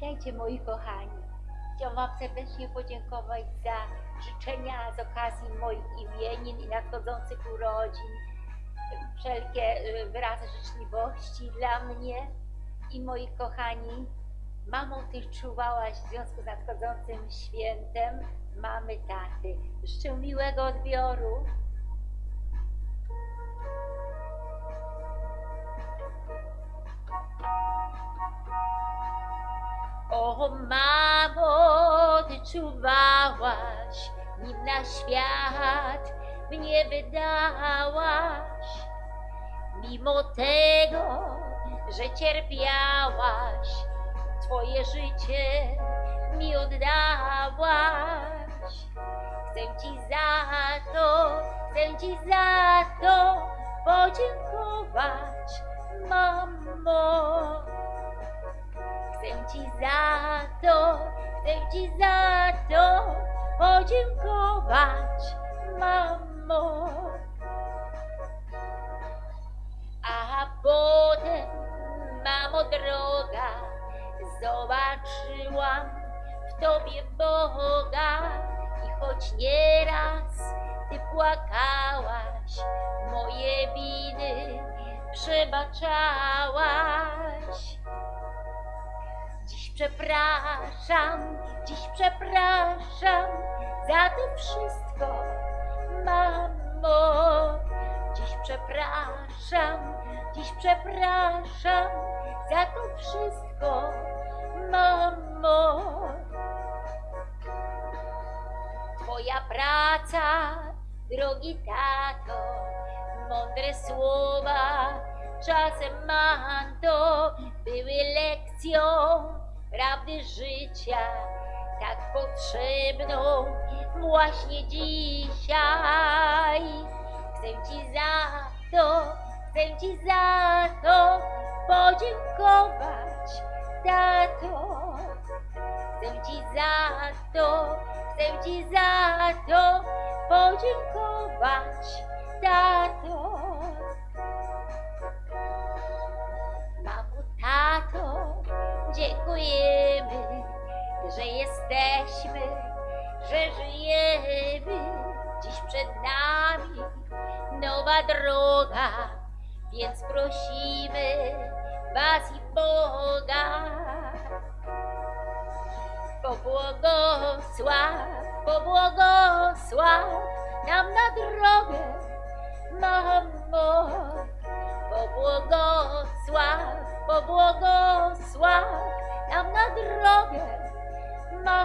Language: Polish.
Witajcie moi kochani. Chciałam Wam serdecznie podziękować za życzenia z okazji moich imienin i nadchodzących urodzin. Wszelkie y, wyrazy życzliwości dla mnie i moich kochani. Mamą Ty czuwałaś w związku z nadchodzącym świętem mamy taty. Życzę miłego odbioru. O mamo, ty czuwałaś, nim na świat mnie wydałaś. Mimo tego, że cierpiałaś, twoje życie mi oddałaś. Chcę ci za to, chcę ci za to podziękować, mamo. Chcę ci za to, chcę ci za to podziękować, mamo. A potem, mamo droga, zobaczyłam w tobie Boga i choć nieraz ty płakałaś, moje winy przebaczałaś. Przepraszam, dziś przepraszam za to wszystko, mamo. Dziś przepraszam, dziś przepraszam za to wszystko, mamo. Twoja praca, drogi tato, mądre słowa, czasem manto, były lekcją prawdy życia, tak potrzebną właśnie dzisiaj. Chcę Ci za to, chcę Ci za to podziękować, tato. Chcę Ci za to, chcę Ci za to podziękować, tato. Że żyjemy. Dziś przed nami nowa droga, więc prosimy Was i Boga. Pobłogosław, pobłogosław nam na drogę, mamo. Pobłogosław, pobłogosław nam na drogę, mamo.